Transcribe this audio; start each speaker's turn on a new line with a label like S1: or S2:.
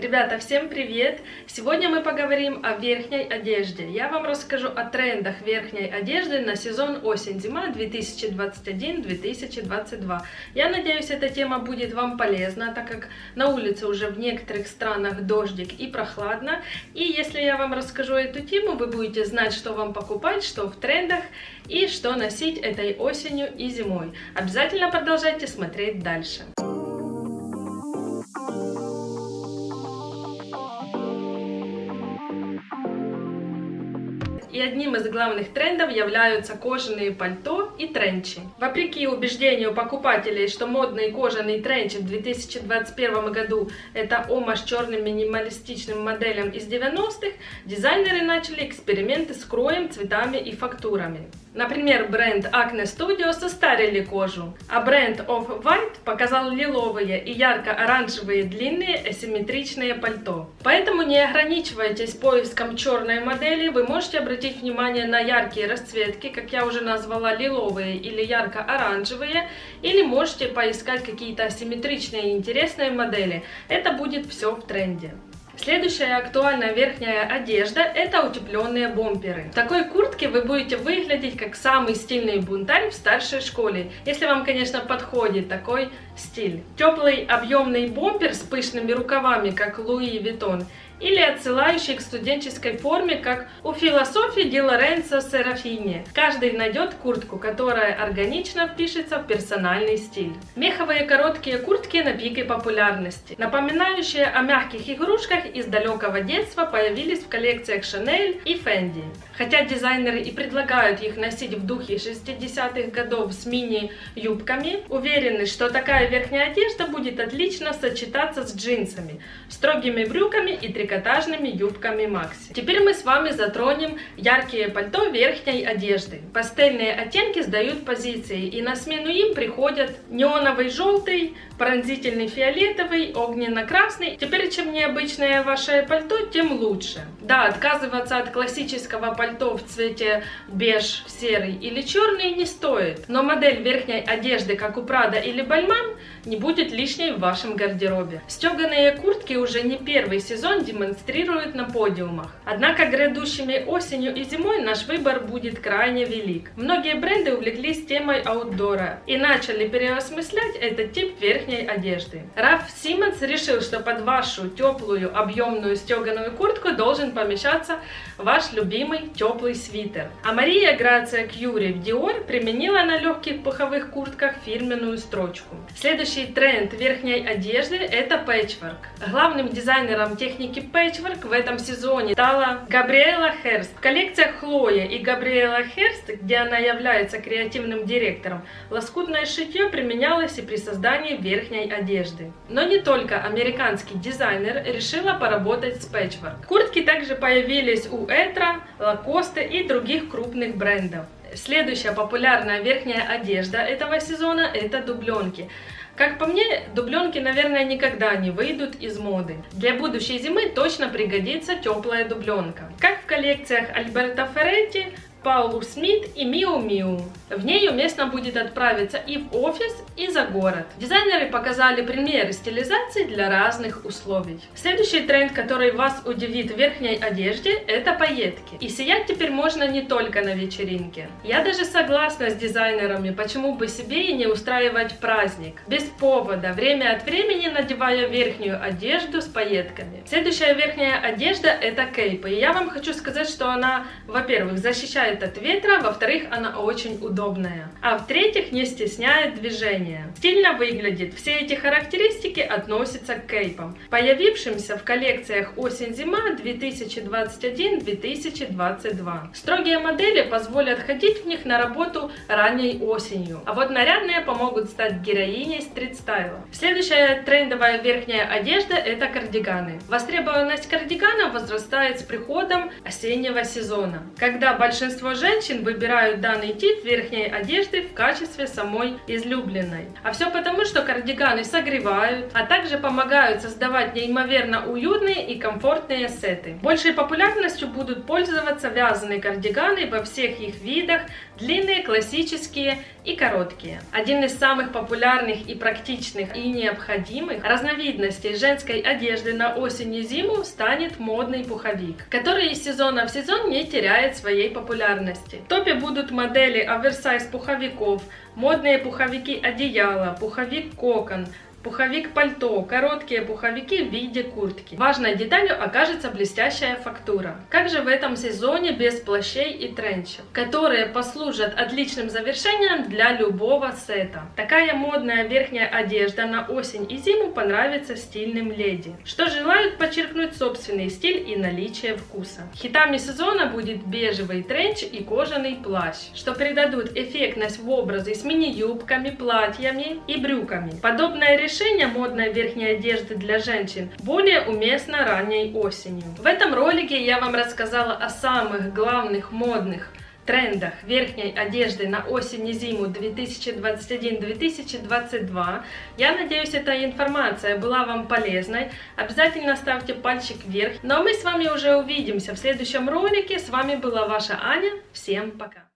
S1: Ребята, всем привет! Сегодня мы поговорим о верхней одежде. Я вам расскажу о трендах верхней одежды на сезон осень-зима 2021-2022. Я надеюсь, эта тема будет вам полезна, так как на улице уже в некоторых странах дождик и прохладно. И если я вам расскажу эту тему, вы будете знать, что вам покупать, что в трендах и что носить этой осенью и зимой. Обязательно продолжайте смотреть дальше. И одним из главных трендов являются кожаные пальто и тренчи. Вопреки убеждению покупателей, что модные кожаные тренчи в 2021 году это омаж черным минималистичным моделям из 90-х, дизайнеры начали эксперименты с кроем, цветами и фактурами. Например, бренд Acne Studio состарили кожу, а бренд Off-White показал лиловые и ярко-оранжевые длинные асимметричные пальто. Поэтому не ограничивайтесь поиском черной модели, вы можете обратить внимание на яркие расцветки, как я уже назвала, лиловые или ярко-оранжевые, или можете поискать какие-то асимметричные интересные модели. Это будет все в тренде. Следующая актуальная верхняя одежда – это утепленные бомперы. В такой куртке вы будете выглядеть как самый стильный бунтарь в старшей школе, если вам, конечно, подходит такой стиль. Теплый объемный бомпер с пышными рукавами, как Луи Виттон, или отсылающий к студенческой форме, как у философии Ди Лоренцо Серафини. Каждый найдет куртку, которая органично впишется в персональный стиль. Меховые короткие куртки на пике популярности, напоминающие о мягких игрушках из далекого детства, появились в коллекциях Chanel и Fendi. Хотя дизайнеры и предлагают их носить в духе 60-х годов с мини-юбками, уверены, что такая верхняя одежда будет отлично сочетаться с джинсами, строгими брюками и трикотажными трикотажными юбками Макси. Теперь мы с вами затронем яркие пальто верхней одежды. Пастельные оттенки сдают позиции, и на смену им приходят неоновый желтый, пронзительный фиолетовый, огненно-красный. Теперь, чем необычное ваше пальто, тем лучше. Да, отказываться от классического пальто в цвете беж, серый или черный не стоит, но модель верхней одежды, как у Прада или Бальман, не будет лишней в вашем гардеробе. Стеганые куртки уже не первый сезон демонстрируют на подиумах. Однако грядущими осенью и зимой наш выбор будет крайне велик. Многие бренды увлеклись темой аутдора и начали переосмыслять этот тип верхней одежды. Раф Симмонс решил, что под вашу теплую объемную стеганую куртку должен помещаться ваш любимый теплый свитер. А Мария Грация Кьюри в Dior применила на легких пуховых куртках фирменную строчку. Следующий тренд верхней одежды это пэтчворк. Главным дизайнером техники пэтчворк в этом сезоне стала Габриэла Херст. В коллекциях Хлоя и Габриэла Херст, где она является креативным директором, лоскутное шитье применялось и при создании верхней одежды. Но не только американский дизайнер решила поработать с пэтчворк. Куртки также появились у Этра, Лакоста и других крупных брендов. Следующая популярная верхняя одежда этого сезона это дубленки. Как по мне, дубленки, наверное, никогда не выйдут из моды. Для будущей зимы точно пригодится теплая дубленка. Как в коллекциях Альберта Ферретти, Паулу Смит и Миу Миу. В ней уместно будет отправиться и в офис, и за город. Дизайнеры показали примеры стилизации для разных условий. Следующий тренд, который вас удивит в верхней одежде, это пайетки. И сиять теперь можно не только на вечеринке. Я даже согласна с дизайнерами, почему бы себе и не устраивать праздник. Без повода, время от времени надевая верхнюю одежду с пайетками. Следующая верхняя одежда это кейпы. И я вам хочу сказать, что она, во-первых, защищает защищает от ветра, во-вторых, она очень удобная, а в-третьих, не стесняет движения. Стильно выглядит. Все эти характеристики относятся к кейпам, появившимся в коллекциях осень-зима 2021-2022. Строгие модели позволят ходить в них на работу ранней осенью, а вот нарядные помогут стать героиней стрит-стайла. Следующая трендовая верхняя одежда это кардиганы. Востребованность кардиганов возрастает с приходом осеннего сезона, когда большинство большинство женщин выбирают данный тип верхней одежды в качестве самой излюбленной. А все потому, что кардиганы согревают, а также помогают создавать неимоверно уютные и комфортные сеты. Большей популярностью будут пользоваться вязаные кардиганы во всех их видах, длинные, классические и короткие. Один из самых популярных и практичных и необходимых разновидностей женской одежды на осень и зиму станет модный пуховик, который из сезона в сезон не теряет своей популярности. В топе будут модели оверсайз пуховиков, модные пуховики одеяла, пуховик кокон, Пуховик-пальто, короткие пуховики в виде куртки. Важной деталью окажется блестящая фактура. Как же в этом сезоне без плащей и тренчев, которые послужат отличным завершением для любого сета. Такая модная верхняя одежда на осень и зиму понравится стильным леди, что желают подчеркнуть собственный стиль и наличие вкуса. Хитами сезона будет бежевый тренч и кожаный плащ, что придадут эффектность в образы с мини-юбками, платьями и брюками. Подобное решение решение модной верхней одежды для женщин более уместно ранней осенью. В этом ролике я вам рассказала о самых главных модных трендах верхней одежды на осень и зиму 2021-2022. Я надеюсь, эта информация была вам полезной. Обязательно ставьте пальчик вверх. Ну а мы с вами уже увидимся в следующем ролике. С вами была ваша Аня. Всем пока!